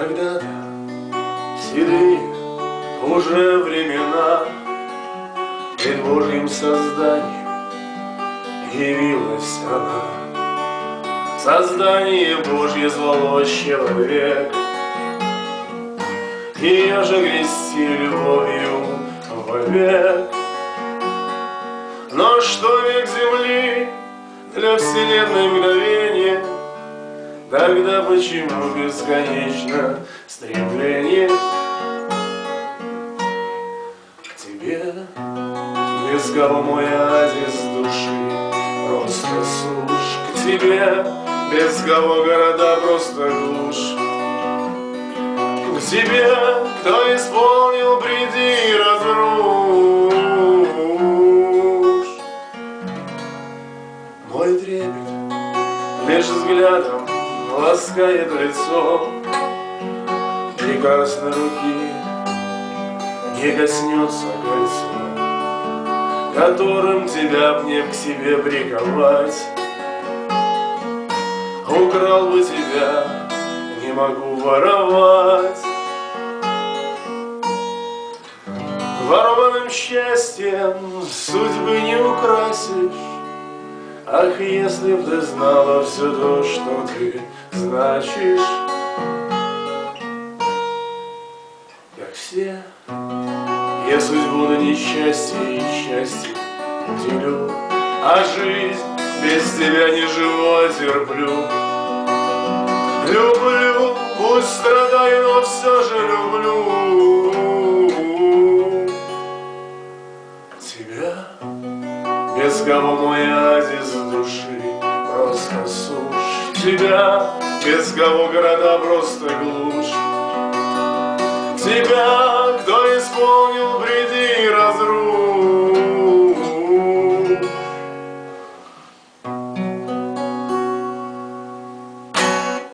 Когда-то седые уже времена Пред Божьим созданием явилась она. Создание Божье звало человек, Ее же грести любовью вовек. Но что век земли для вселенной мгновения, Тогда почему бесконечно стремление к тебе? Без мой оазис души просто сушь к тебе, без кого города просто глушь. К тебе, кто исполнил бреди разруш. Мой трепет лишь взглядом ласкает лицо Прекрасной руки не коснется кольцо Которым тебя мне к себе приковать. Украл бы тебя, не могу воровать. Ворованным счастьем судьбы не украсишь Ах, если б ты знала все то, что ты значишь. Как все, я судьбу на несчастье и счастье делю А жизнь без тебя не живу, а терплю. Люблю, пусть страдаю, но все же люблю безголовой оазис души Просто сушь тебя, без кого города просто глушь Тебя, кто исполнил